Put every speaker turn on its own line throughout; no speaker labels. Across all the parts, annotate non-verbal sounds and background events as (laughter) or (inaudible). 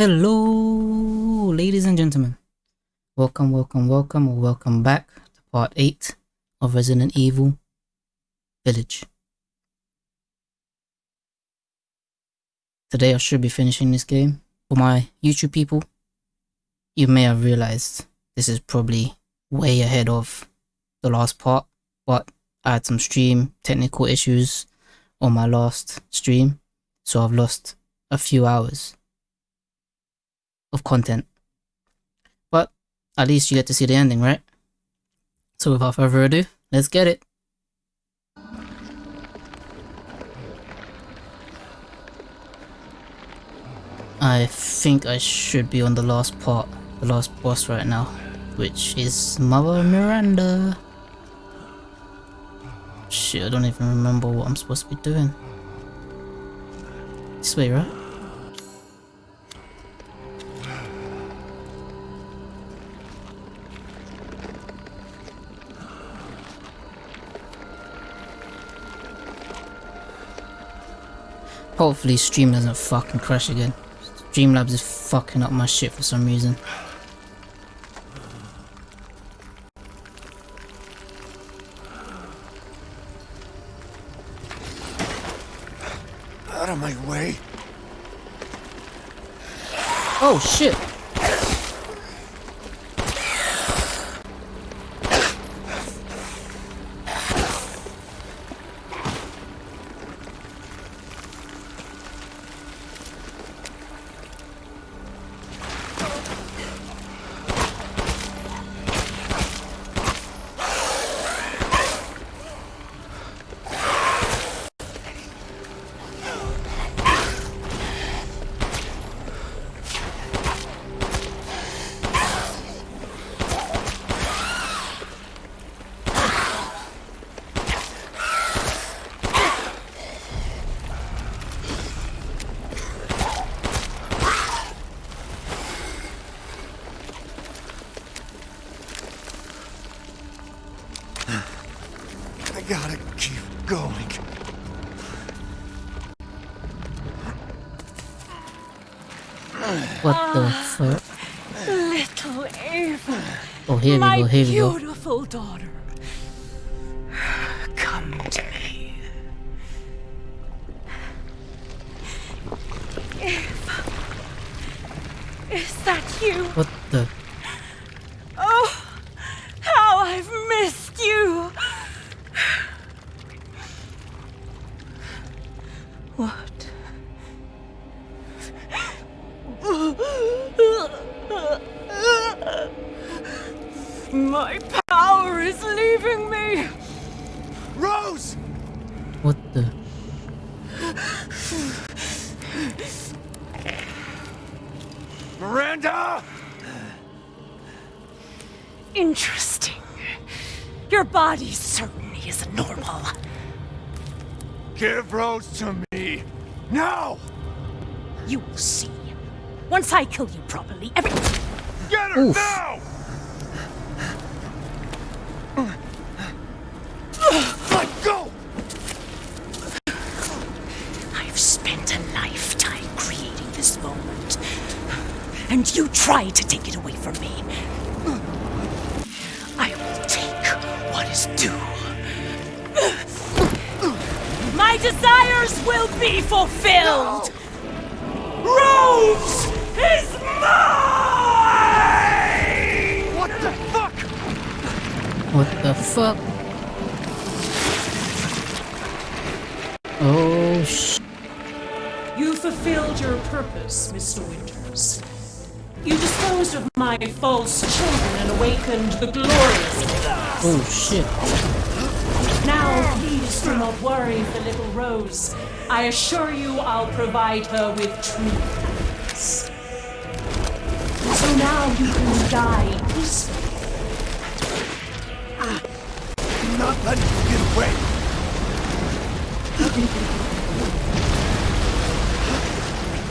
Hello, ladies and gentlemen. Welcome, welcome, welcome, or welcome back to part 8 of Resident Evil Village. Today I should be finishing this game. For my YouTube people, you may have realized this is probably way ahead of the last part, but I had some stream technical issues on my last stream, so I've lost a few hours of content. But at least you get to see the ending, right? So without further ado, let's get it. I think I should be on the last part, the last boss right now, which is Mother Miranda. Shit, I don't even remember what I'm supposed to be doing. This way, right? Hopefully Stream doesn't fucking crash again. Streamlabs is fucking up my shit for some reason.
Out of my way.
Oh shit! The fuck?
Little ah, Ava,
Oh, here we go, here we go.
beautiful daughter. Body certainly is normal.
Give Rose to me. Now!
You will see. Once I kill you properly, every.
Get her
Oof.
now! Let go!
I've spent a lifetime creating this moment. And you try to take it away from me. What is due. My desires will be fulfilled! Rose is mine!
What the fuck?
What the fuck? Oh sh.
You fulfilled your purpose, Mr. Winters. You disposed of my false children and awakened the glorious.
Oh shit.
Now, please do not worry for little Rose. I assure you I'll provide her with true happiness. So now you can die peacefully.
I'm not letting you get away.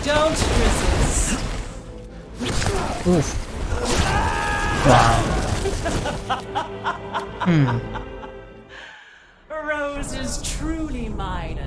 Don't resist.
Oof. Wow. Hmm.
Rose is truly mine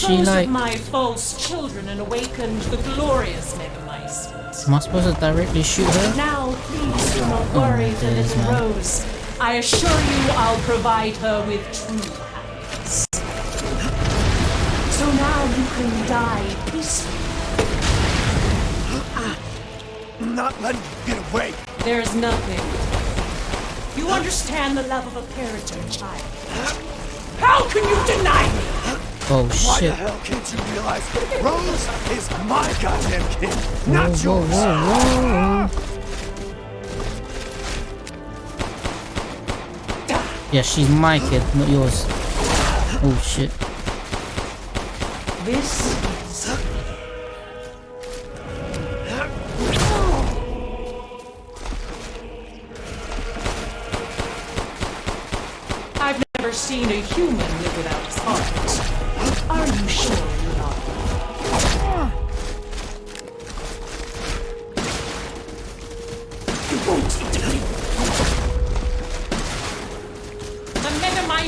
she like-
my false children and awakened the glorious Megamycete.
Am I supposed to directly shoot her?
Now, please do not oh, worry
my
for
days,
little
man.
Rose. I assure you I'll provide her with true happiness. So now you can die peacefully.
I'm not letting you get away.
There's nothing. You understand the love of a parent to a child. How can you deny me?
Oh shit.
Why the hell can't you realize Rose is my goddamn kid,
Whoa,
not
whoa,
yours?
whoa. Yeah, she's my kid, not yours. Oh shit.
This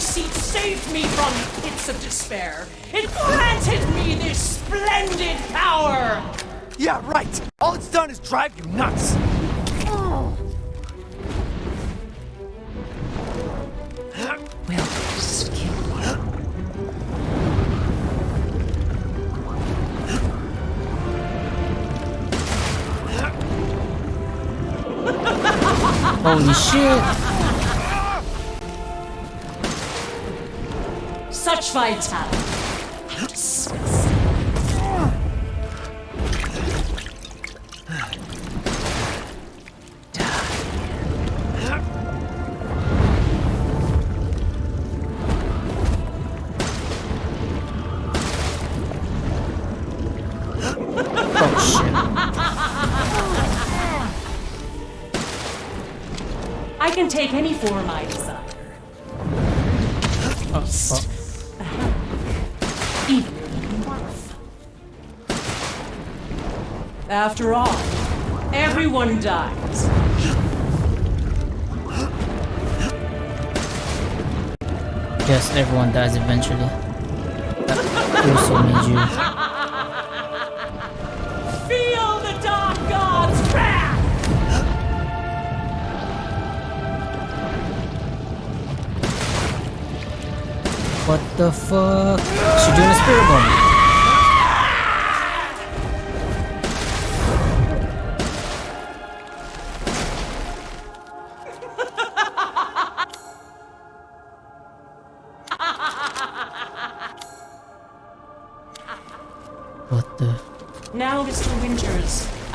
Megamycete saved me from pits of despair. It granted me this splendid power.
Yeah, right. All it's done is drive you nuts.
Will this kill you? (laughs)
Holy shit.
I can take any form I desire.
Oh,
After all, everyone dies.
Yes, everyone dies eventually. That also means you.
Feel the dark god's wrath!
What the fuck? She doing a spirit bomb.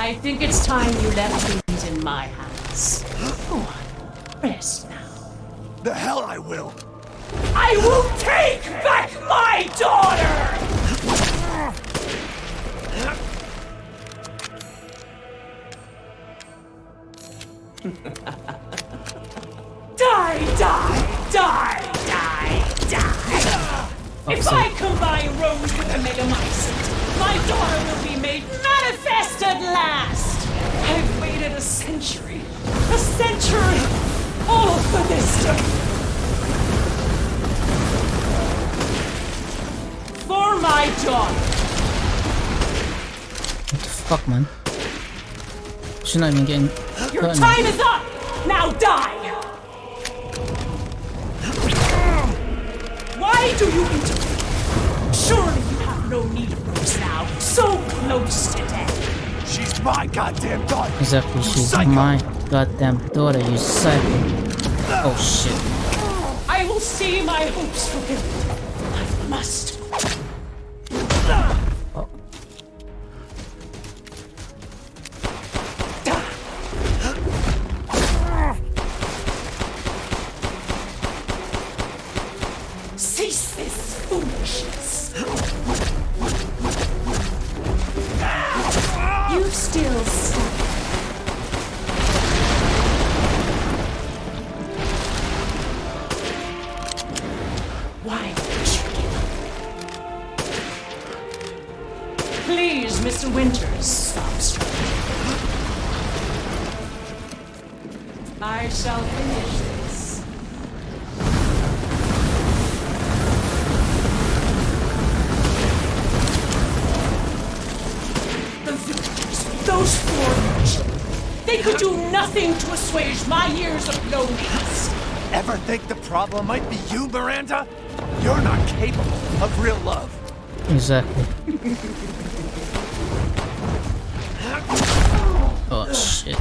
I think it's time you left things in my hands. Go on, rest now.
The hell I will.
I will take back my daughter! (laughs) die, die, die, die, die! Oh, if
so-
I combine Rose with the Megamycete, my daughter will be made manifest at last! I've waited a century, a century, all for this day! For my daughter!
What the fuck, man? She's not even getting.
Your time is up! Now die! Why do you intervene? Surely you have no need of Rose now, so close to
my goddamn daughter.
Exactly, she's
Psycho.
my goddamn daughter, you psycho. Oh shit.
I will see my hopes fulfilled. I must. They could do nothing to assuage my years of loneliness.
Ever think the problem might be you, Miranda? You're not capable of real love.
Exactly. (laughs) oh shit.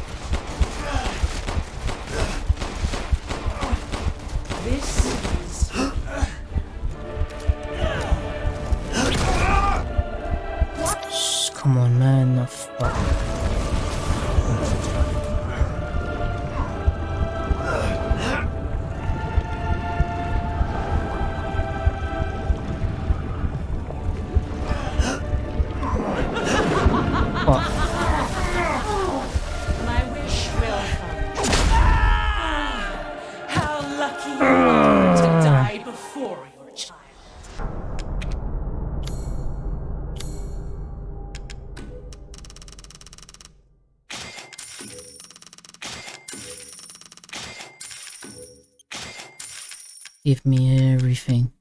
This is
come on, man. The Give me everything.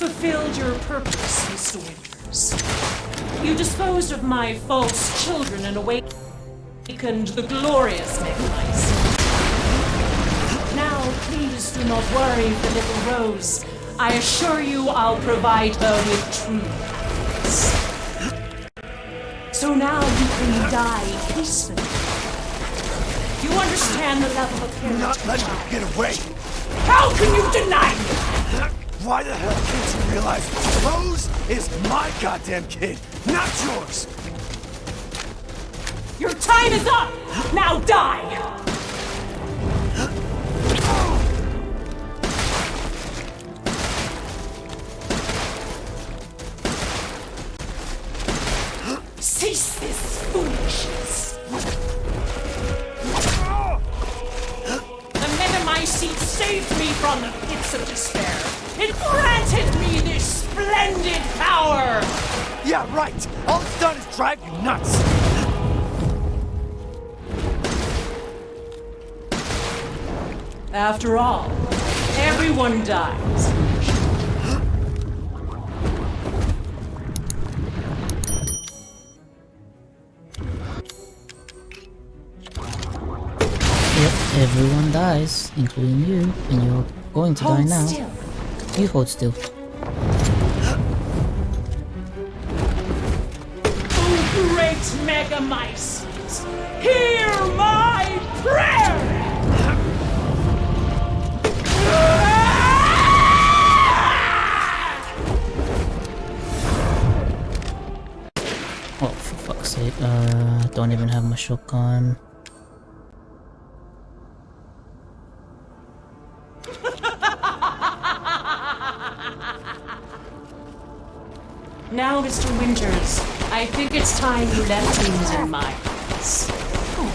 Fulfilled your purpose, Mr. Winters. You disposed of my false children and awakened the glorious Megamycete. Now, please do not worry for little Rose. I assure you I'll provide her with true happiness. So now you can die peacefully. You understand the level of care
Not
child.
you get away.
How can you deny me?
Why the hell can't you realize Rose is my goddamn kid, not yours?
Your time is up! Now die! Cease this foolishness! The saved me from the pits of despair. It granted me this splendid power!
Yeah, right. All it's done is drive you nuts.
After all, everyone dies.
Yep, everyone dies, including you, and you're going to die now.
still.
You hold still.
Oh, great Megamycete! Hear my prayer! Oh, for fuck's sake.
Uh, don't even have my shotgun.
I think it's time you left things in my hands. Go on.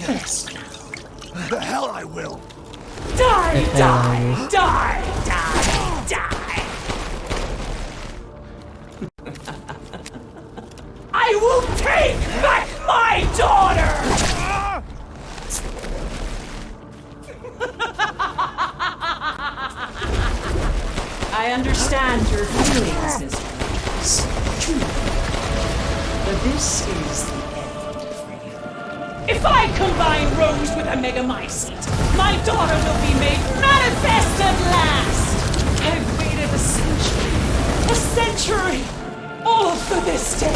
Yes.
The hell I will.
Die,
The (laughs)
die, die, die, die. I will take back my daughter! (laughs) I understand your feelings, Mr. Winters. True. But this is the end for you. If I combine Rose with a Megamycete, my daughter will be made manifest at last! I've waited a century, a century, all for this day.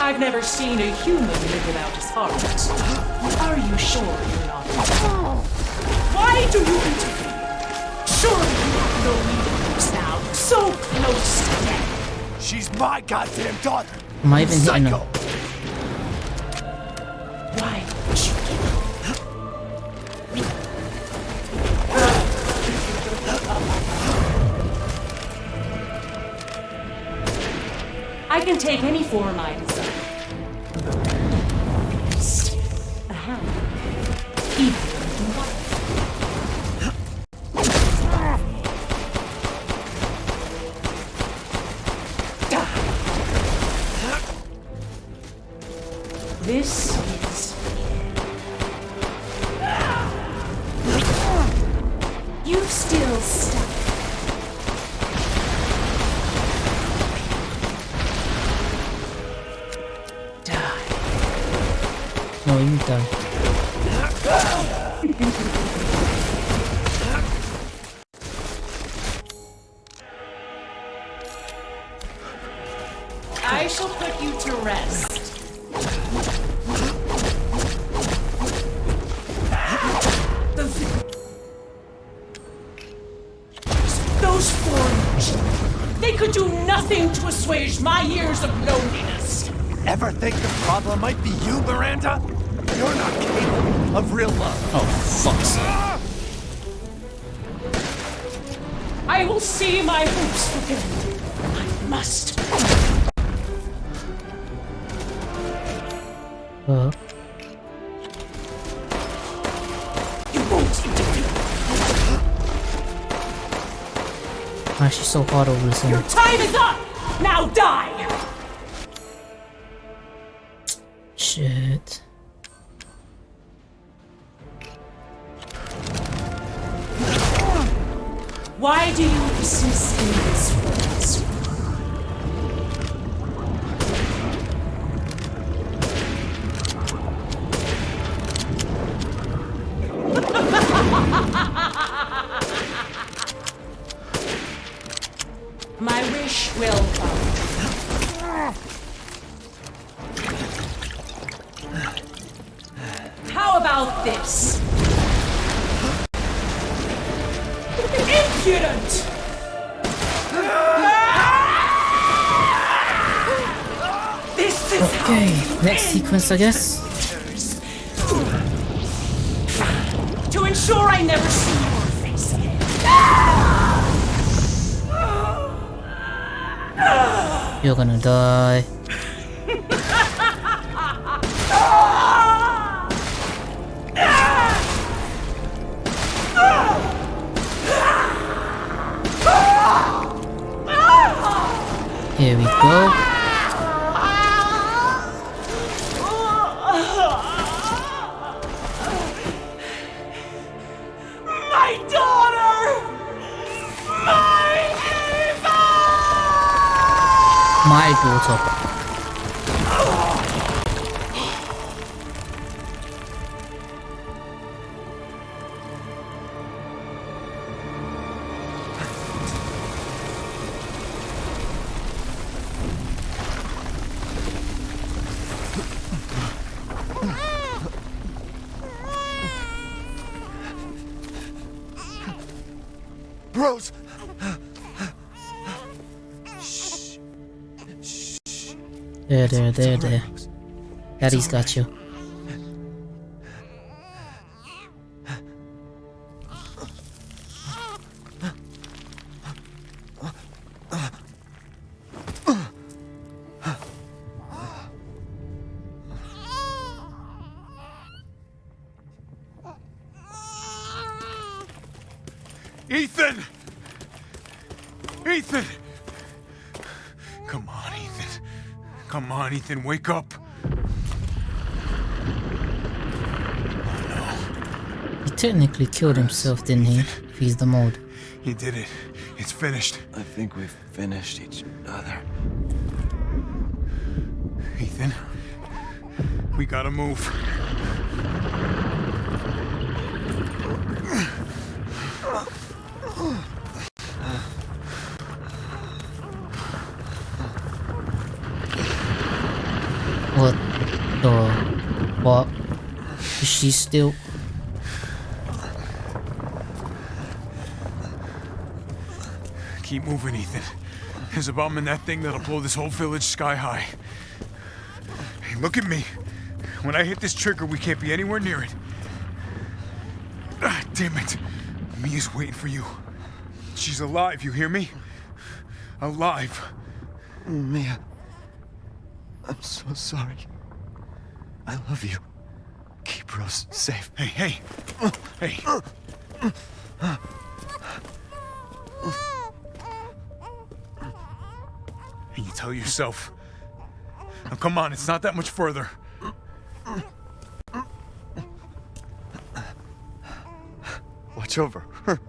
I've never seen a human live without his heart. Are you sure you're not? Oh. Why do you interfere? Surely you have now, so close to death.
She's my goddamn daughter.
Am I even hitting her?
Why would you kill I can take any form I desire. This is You still stuck. Die.
No, you die. Uh,
You won't interfere.
why is she so hard over this
Your time is up! Now die!
Shit.
Why do you persist in this false
Okay, next sequence, I guess.
To ensure I never see your face again.
You're gonna die. Here we go.
My.
Rose!
There, there, there, there. Daddy's got you.
Come on, Ethan, wake up.
He technically killed himself, didn't he? If he's the mold.
He did it. It's finished.
I think we've finished each other.
Ethan, we gotta move. (laughs)
What the what? Is she still
Keep moving, Ethan. There's a bomb in that thing that'll blow this whole village sky high. Hey, look at me. When I hit this trigger, we can't be anywhere near it. Ah, damn it. Mia's waiting for you. She's alive, you hear me? Alive.
Mia, I'm so sorry. I love you. Keep Rose safe.
Hey, hey. Hey. And you tell yourself. Now come on, it's not that much further.
Watch over her.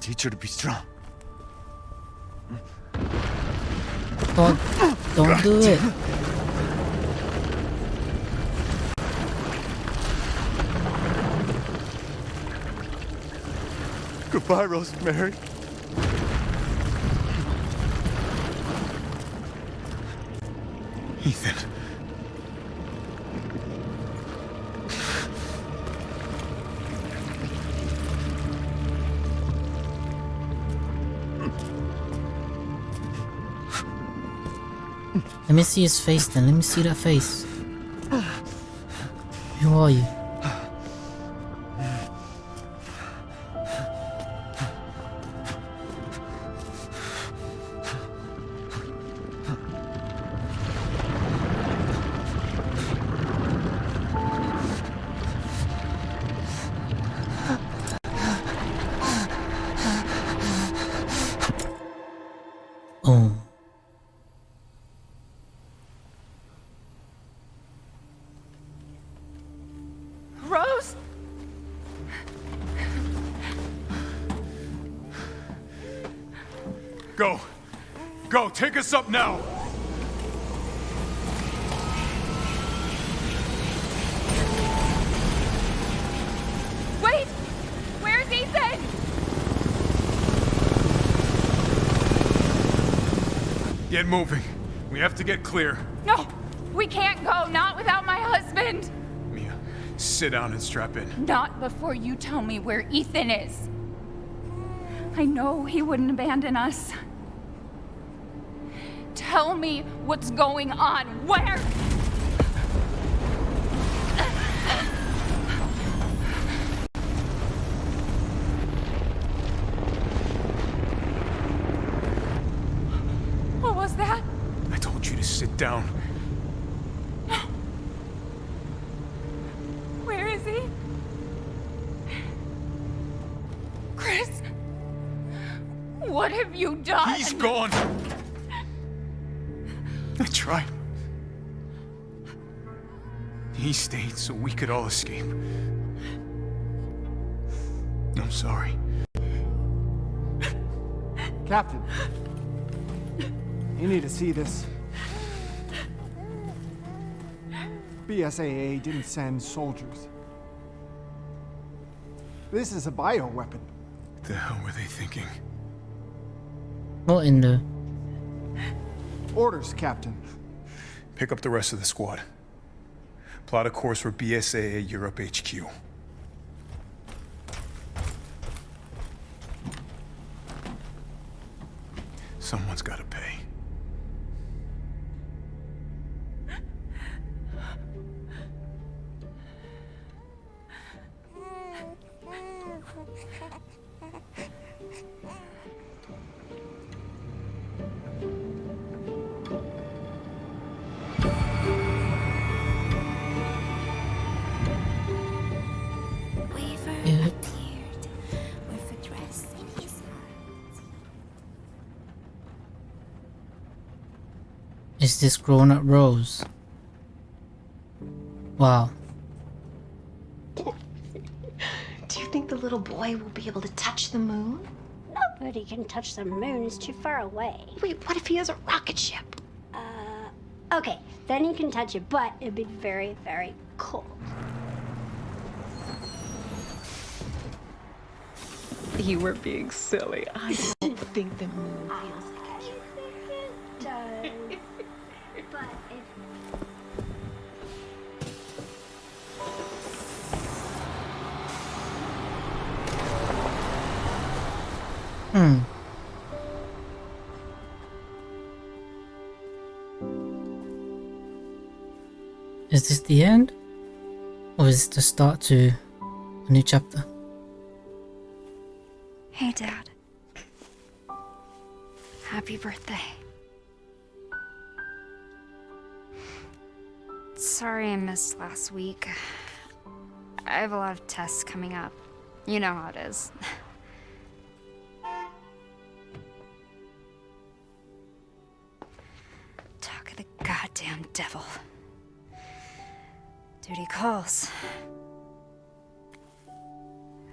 Teach her to be strong.
don't don't do it.
Goodbye, Rosemary.
Ethan.
Let me see his face then. Let me see that face. Who are you?
Us up now.
Wait! Where's Ethan?
Get moving. We have to get clear.
No! We can't go, not without my husband!
Mia, sit down and strap in.
Not before you tell me where Ethan is. I know he wouldn't abandon us. Tell me what's going on. Where? What was that?
I told you to sit down.
Where is he? Chris? What have you done?
He's gone. He stayed so we could all escape. I'm sorry.
Captain, you need to see this. BSAA didn't send soldiers. This is a bioweapon.
What the hell were they thinking?
What in the
Orders, Captain.
Pick up the rest of the squad. Plot a course for BSAA Europe HQ. Someone's gotta pay.
Is this grown up Rose? Wow.
Do you think the little boy will be able to touch the moon?
Nobody can touch the moon, it's too far away.
Wait, what if he has a rocket ship?
Uh, okay, then he can touch it, but it'd be very, very cold.
You were being silly. I don't think the moon (laughs) feels
the end? Or is this the start to a new chapter?
Hey, Dad. Happy birthday. Sorry I missed last week. I have a lot of tests coming up. You know how it is. (laughs) Duty calls.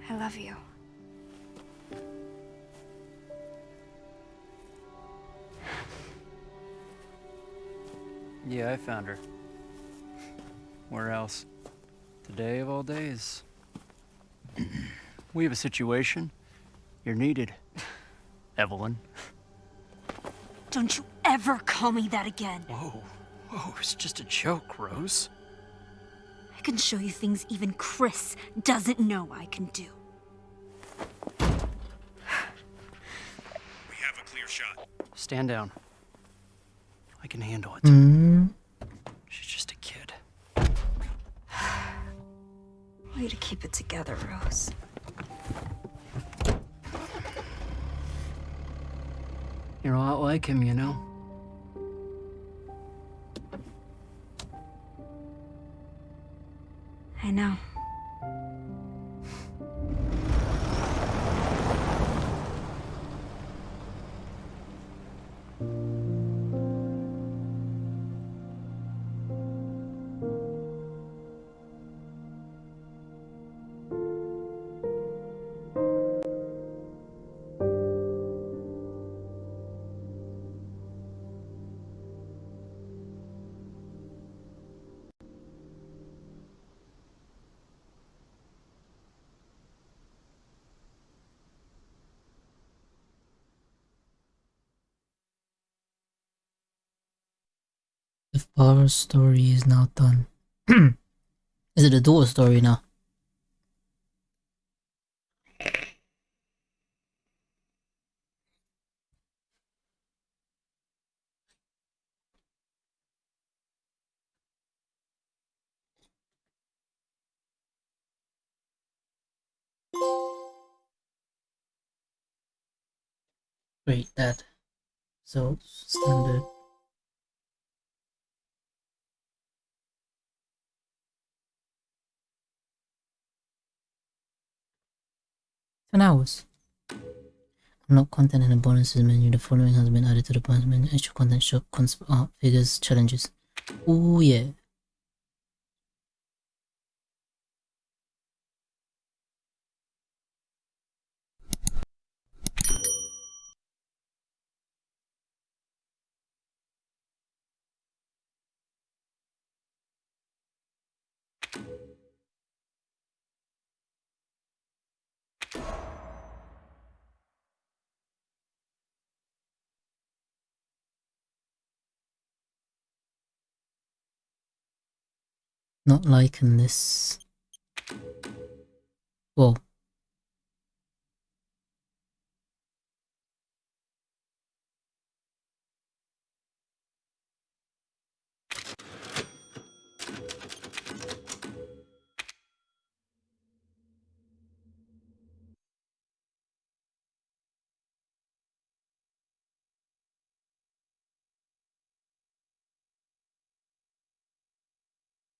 I love you.
Yeah, I found her. Where else? Today of all days. we have a situation. You're needed. Eveline.
Don't you ever call me that again.
Whoa. Whoa, it's just a joke, Rose.
I can show you things even Chris doesn't know I can do.
We have a clear shot.
Stand down. I can handle it.
Hmm.
She's just a kid.
Way to keep it together, Rose.
You're a lot like him, you know?
Father's story is now done. (clears throat) is it a daughter's story now? Great, that. So, standard. 10 hours. Unlock content in the bonuses menu. The following has been added to the bonus menu. Extra content shop, art, uh, figures, challenges. Oh yeah. Not liking this. Well,